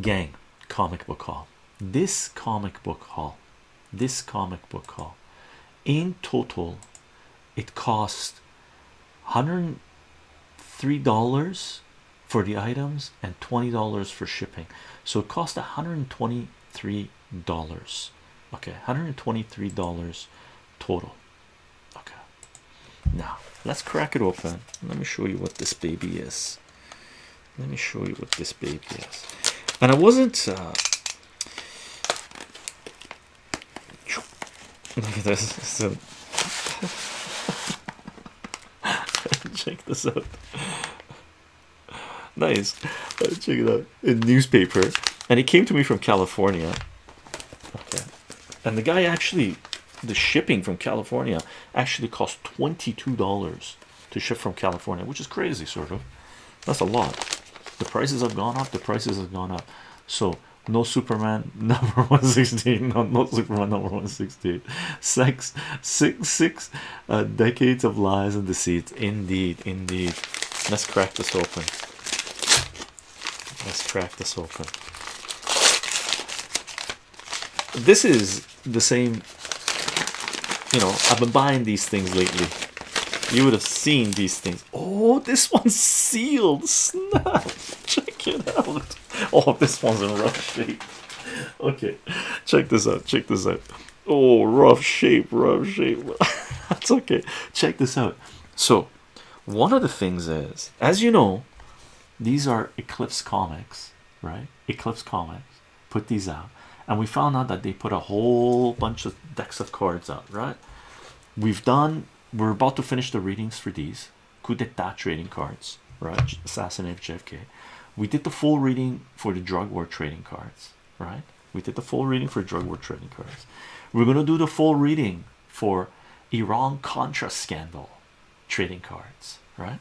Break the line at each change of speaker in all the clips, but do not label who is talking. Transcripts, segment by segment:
gang comic book haul this comic book haul this comic book haul in total it cost 103 dollars for the items and 20 dollars for shipping. So it cost 123 dollars. Okay 123 dollars total. Okay. Now let's crack it open. Let me show you what this baby is. Let me show you what this baby is and i wasn't uh, look at this. So check this out. Nice. Check it out. A newspaper. And it came to me from california. Okay. And the guy actually the shipping from california actually cost 22 dollars to ship from california which is crazy sort of. That's a lot the prices have gone up the prices have gone up. So no superman number 116 no, no superman number 168 six six six uh, decades of lies and deceit. Indeed indeed. Let's crack this open. Let's crack this open. This is the same you know i've been buying these things lately you would have seen these things. Oh this one's sealed. Snap. Check it out. Oh this one's in rough shape. Okay. Check this out. Check this out. Oh rough shape rough shape. That's okay. Check this out. So one of the things is as you know these are eclipse comics right? Eclipse comics put these out and we found out that they put a whole bunch of decks of cards out right? We've done we're about to finish the readings for these. Coup d'etat trading cards right? Assassinate jfk we did the full reading for the drug war trading cards right? We did the full reading for drug war trading cards. We're going to do the full reading for iran contra scandal trading cards right?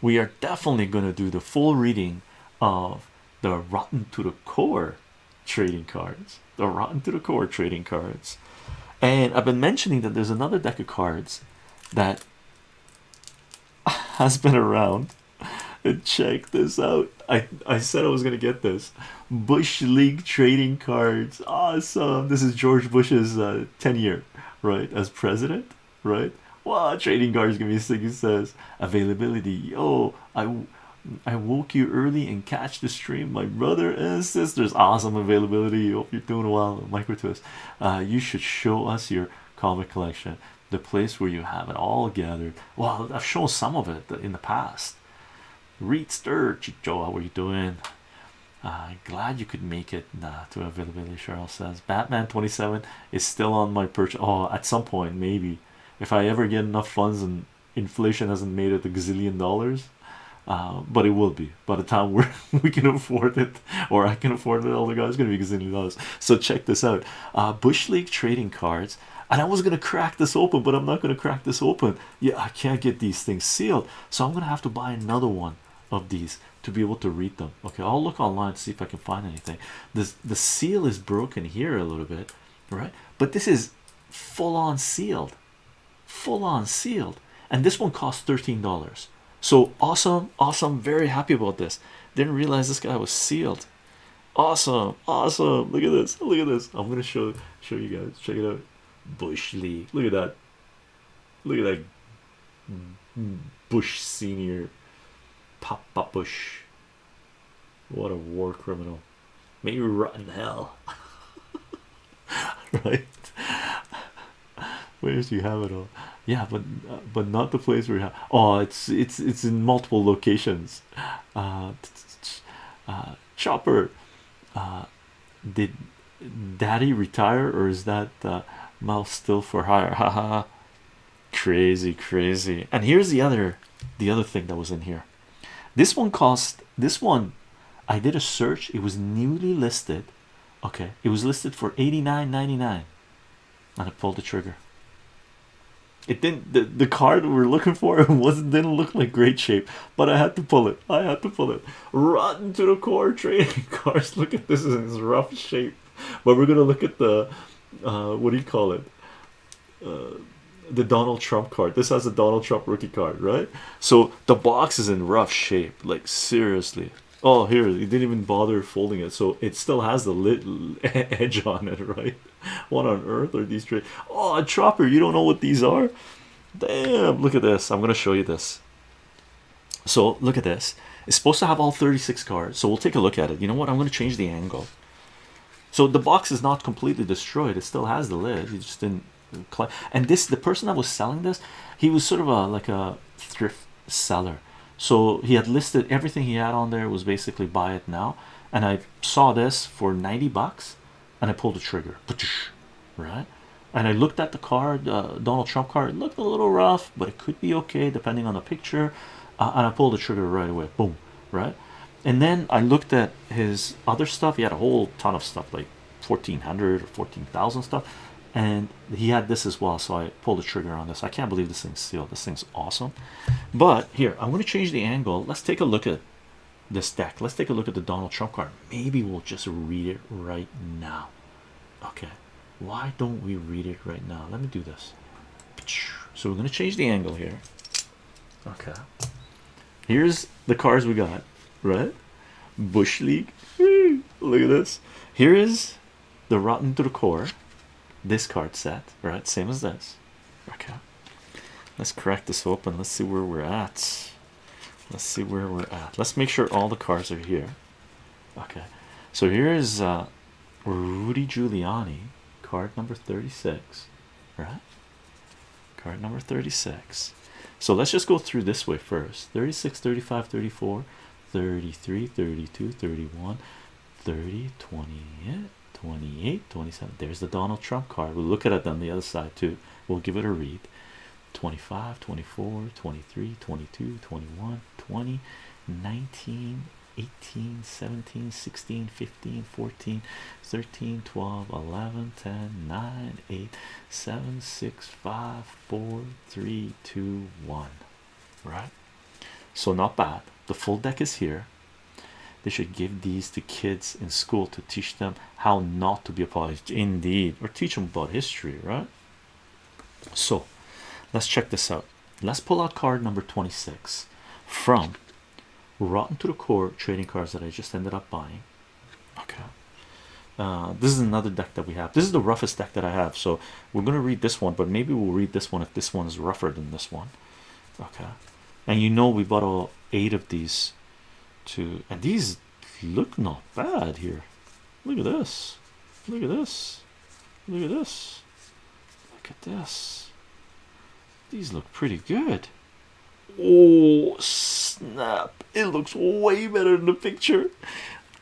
We are definitely going to do the full reading of the rotten to the core trading cards the rotten to the core trading cards and I've been mentioning that there's another deck of cards that has been around. And check this out. I I said I was gonna get this. Bush League trading cards. Awesome. This is George Bush's uh, tenure right as president right? Wow trading cards give me six he says availability. Oh I I woke you early and catch the stream my brother and sisters. Awesome availability. Hope you're doing well micro twist. Uh, you should show us your comic collection the place where you have it all gathered. Well I've shown some of it in the past. Reed Stir Chicho how are you doing? Uh, glad you could make it nah, to availability Cheryl says. Batman 27 is still on my perch. oh at some point maybe. If I ever get enough funds and inflation hasn't made it a gazillion dollars uh, but it will be. By the time we're we can afford it or I can afford it all the guys gonna be gazillion dollars so check this out. Uh, Bush League trading cards and I was gonna crack this open but I'm not gonna crack this open. Yeah I can't get these things sealed. So I'm gonna have to buy another one of these to be able to read them. Okay I'll look online to see if I can find anything. This the seal is broken here a little bit right? But this is full on sealed. Full on sealed. And this one costs 13 dollars so awesome awesome very happy about this. Didn't realize this guy was sealed. Awesome awesome look at this look at this. I'm gonna show show you guys check it out. Bush league look at that. Look at that bush senior papa bush. What a war criminal. May you rot in hell. Right where do you have it all? Yeah but uh, but not the place where you have oh it's it's it's in multiple locations. Uh, uh chopper uh did daddy retire or is that uh mouse still for hire? Haha crazy crazy. And here's the other the other thing that was in here. This one cost this one I did a search it was newly listed. Okay it was listed for 89.99 and I pulled the trigger it didn't the, the card we were looking for it wasn't didn't look like great shape but I had to pull it. I had to pull it. Rotten to the core trading cards look at this in rough shape. But we're gonna look at the uh, what do you call it? Uh, the Donald Trump card. This has a Donald Trump rookie card right? So the box is in rough shape like seriously. Oh, here he didn't even bother folding it, so it still has the lit edge on it, right? What on earth are these? Oh, a chopper! You don't know what these are? Damn! Look at this. I'm gonna show you this. So look at this. It's supposed to have all 36 cards. So we'll take a look at it. You know what? I'm gonna change the angle. So the box is not completely destroyed. It still has the lid. He just didn't. And this, the person that was selling this, he was sort of a like a thrift seller so he had listed everything he had on there was basically buy it now and I saw this for 90 bucks and I pulled the trigger. Right? And I looked at the card uh, Donald Trump card. It looked a little rough but it could be okay depending on the picture. Uh, and I pulled the trigger right away. Boom right? And then I looked at his other stuff. He had a whole ton of stuff like 1400 or 14,000 stuff. And he had this as well so I pulled the trigger on this. I can't believe this thing's sealed this thing's awesome. But here I'm going to change the angle. Let's take a look at this deck let's take a look at the Donald Trump card. Maybe we'll just read it right now. Okay. Why don't we read it right now? Let me do this. So we're going to change the angle here. Okay. Here's the cards we got right? Bush league. Look at this. Here is the rotten to the core this card set right? Same as this. Okay. Let's crack this open. Let's see where we're at let's see where we're at. Let's make sure all the cards are here. Okay. So here is uh rudy giuliani card number 36 right? Card number 36 so let's just go through this way first. 36 35 34 33 32 31 30 28 28 27 there's the donald trump card. We'll look at it on the other side too. We'll give it a read 25 24 23 22 21 20 19 18 17 16 15 14 13 12 11 10 9 8 7 6 5 4 3 2 1 right? So not bad. The full deck is here. They should give these to kids in school to teach them how not to be a indeed. Or teach them about history right? So let's check this out. Let's pull out card number 26 from rotten to the core trading cards that i just ended up buying. Okay. Uh, this is another deck that we have. This is the roughest deck that i have so we're going to read this one but maybe we'll read this one if this one is rougher than this one. Okay. And you know we bought all eight of these to and these look not bad here. Look at this. Look at this. Look at this. Look at this these look pretty good. Oh snap. It looks way better in the picture.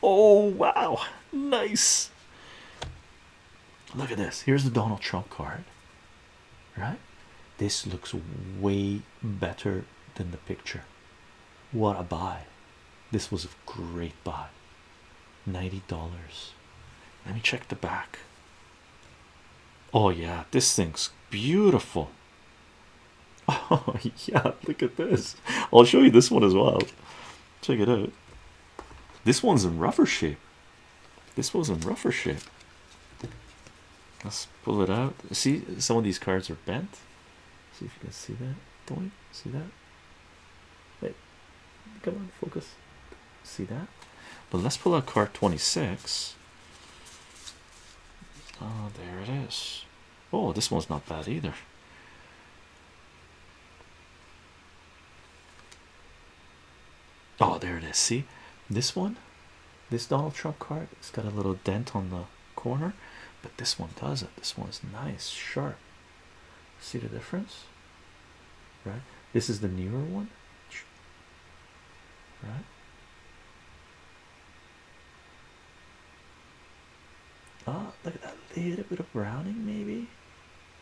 Oh wow. Nice. Look at this. Here's the donald trump card right? This looks way better than the picture. What a buy. This was a great buy. $90 let me check the back. Oh yeah. This thing's beautiful oh yeah look at this. I'll show you this one as well. Check it out. This one's in rougher shape. This was in rougher shape. Let's pull it out. See some of these cards are bent. See if you can see that. Don't you? See that? Wait. Come on focus. See that? But let's pull out card 26 oh there it is. Oh this one's not bad either oh there it is. See? This one? This Donald Trump card? It's got a little dent on the corner. But this one doesn't this one's nice sharp. See the difference? Right? This is the newer one? Right? Oh look at that little bit of browning maybe?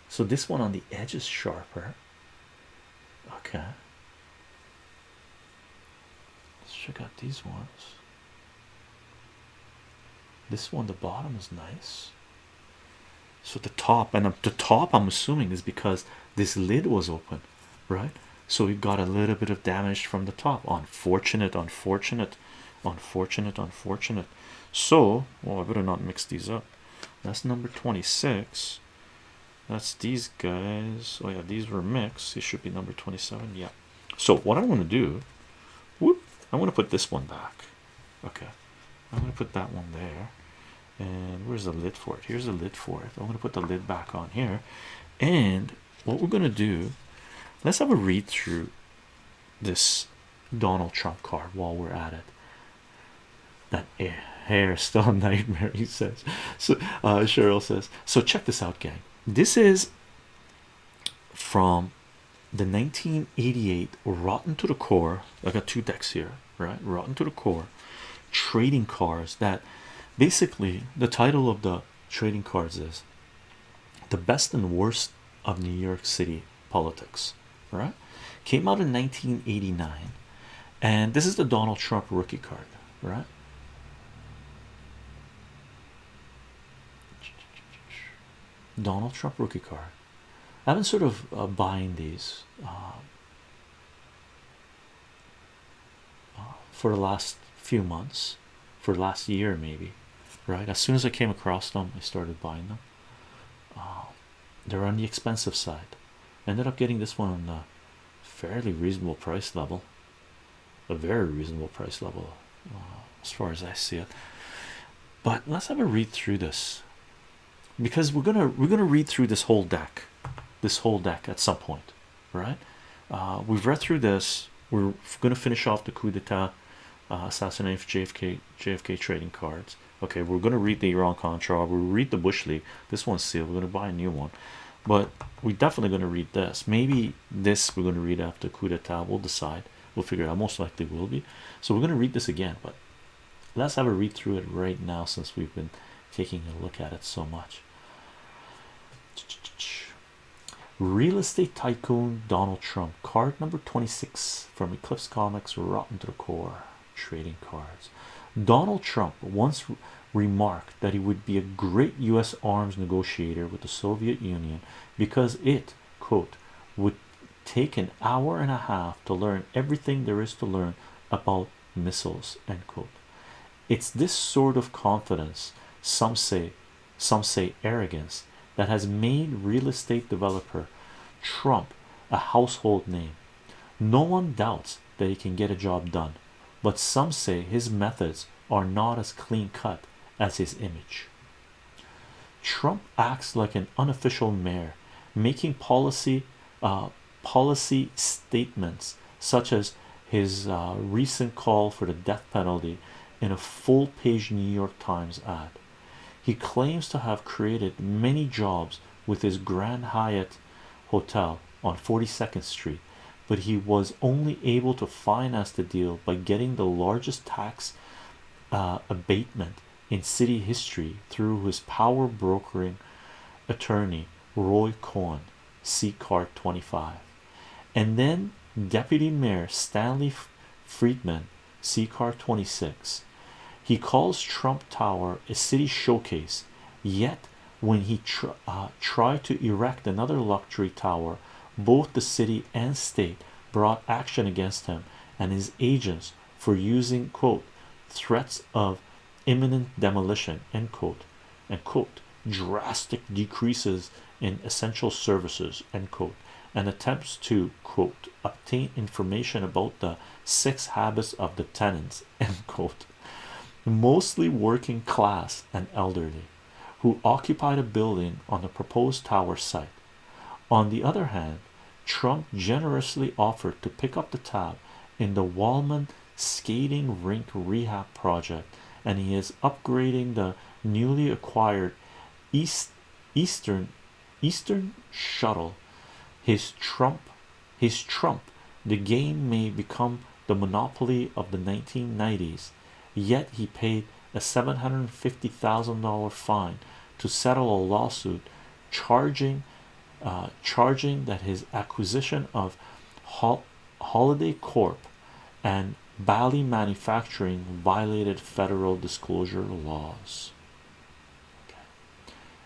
So this one on the edge is sharper. Okay check out these ones. This one the bottom is nice. So the top and the top i'm assuming is because this lid was open right? So we got a little bit of damage from the top. Unfortunate unfortunate unfortunate unfortunate. So well i better not mix these up. That's number 26 that's these guys. Oh yeah these were mixed. It should be number 27 yeah. So what i'm going to do i'm going to put this one back Okay, I'm gonna put that one there. And where's the lid for it? Here's the lid for it. I'm gonna put the lid back on here. And what we're gonna do, let's have a read through this Donald Trump card while we're at it. That hair is still a nightmare, he says. So uh, Cheryl says, so check this out, gang. This is from the 1988 Rotten to the Core. I got two decks here, right? Rotten to the Core trading cards that basically the title of the trading cards is the best and worst of New York City politics, right? Came out in 1989, and this is the Donald Trump rookie card, right? Donald Trump rookie card. I've been sort of uh, buying these uh, uh, for the last few months, for the last year maybe, right? As soon as I came across them, I started buying them. they're on the expensive side. ended up getting this one on a fairly reasonable price level, a very reasonable price level, as far as I see it. But let's have a read through this because we're gonna we're gonna read through this whole deck this whole deck at some point right? Uh, we've read through this. We're gonna finish off the coup d'etat uh, assassination JFK JFK trading cards. Okay we're gonna read the Iran Contra. We'll read the Bush League. This one's sealed. We're gonna buy a new one. But we're definitely gonna read this. Maybe this we're gonna read after coup d'etat. We'll decide. We'll figure it out. Most likely will be. So we're gonna read this again but let's have a read through it right now since we've been taking a look at it so much real estate tycoon Donald Trump card number 26 from Eclipse Comics Rotten to the Core trading cards. Donald Trump once remarked that he would be a great US arms negotiator with the Soviet Union because it quote would take an hour and a half to learn everything there is to learn about missiles end quote. It's this sort of confidence some say some say arrogance that has made real estate developer Trump a household name no one doubts that he can get a job done but some say his methods are not as clean cut as his image Trump acts like an unofficial mayor making policy uh, policy statements such as his uh, recent call for the death penalty in a full page New York Times ad. He claims to have created many jobs with his Grand Hyatt Hotel on 42nd Street, but he was only able to finance the deal by getting the largest tax uh, abatement in city history through his power brokering attorney Roy Cohen, C card 25, and then Deputy Mayor Stanley Friedman, C card 26. He calls Trump Tower a city showcase, yet when he tr uh, tried to erect another luxury tower, both the city and state brought action against him and his agents for using quote threats of imminent demolition end quote and quote drastic decreases in essential services end quote and attempts to quote obtain information about the six habits of the tenants end quote mostly working class and elderly who occupied a building on the proposed tower site. On the other hand Trump generously offered to pick up the tab in the Wollman skating rink rehab project and he is upgrading the newly acquired East Eastern Eastern shuttle. His Trump his Trump the game may become the monopoly of the 1990s yet he paid a $750,000 fine to settle a lawsuit charging uh, charging that his acquisition of Hol Holiday Corp and Bally Manufacturing violated federal disclosure laws. Okay.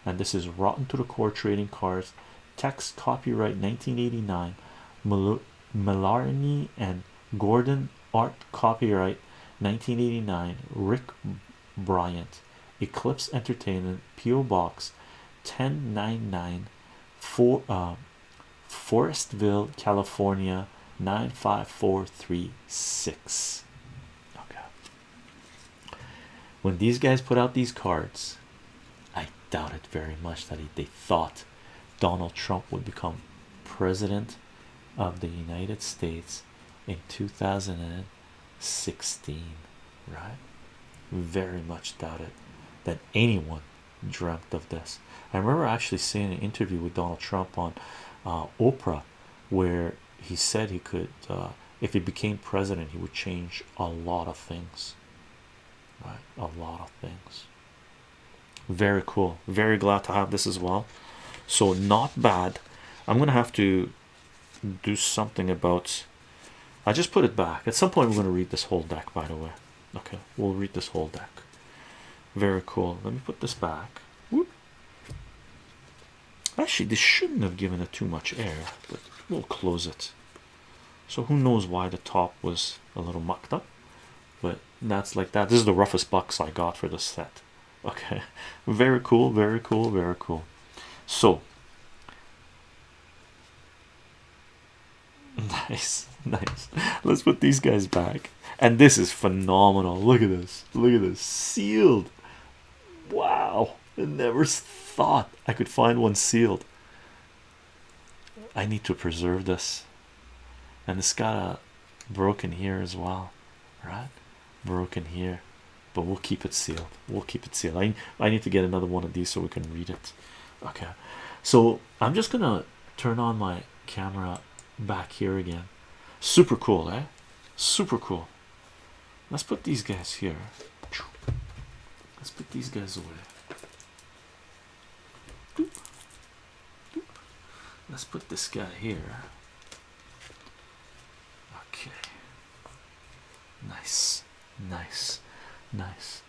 And this is rotten to the core trading cards. Text copyright 1989. Malarney and Gordon art copyright 1989. Rick Bryant. Eclipse Entertainment. PO Box 1099 for uh, Forestville, California 95436. Okay. when these guys put out these cards i doubt it very much that they thought donald trump would become president of the united states in 2016 right? Very much doubted that anyone dreamt of this. I remember actually seeing an interview with donald trump on uh, oprah where he said he could uh, if he became president he would change a lot of things right? A lot of things. Very cool. Very glad to have this as well. So not bad. I'm gonna have to do something about i just put it back. At some point we're going to read this whole deck by the way. Okay we'll read this whole deck. Very cool. Let me put this back. Actually this shouldn't have given it too much air but we'll close it. So who knows why the top was a little mucked up but that's like that. This is the roughest box i got for this set. Okay. Very cool very cool very cool. So nice nice. Let's put these guys back. And this is phenomenal. Look at this. Look at this. Sealed. Wow. I never thought i could find one sealed. I need to preserve this. And it's got a broken here as well right? Broken here. But we'll keep it sealed. We'll keep it sealed. I, I need to get another one of these so we can read it. Okay. So i'm just gonna turn on my camera back here again. Super cool eh? Super cool. Let's put these guys here. Let's put these guys away let's put this guy here. Okay. Nice. Nice. Nice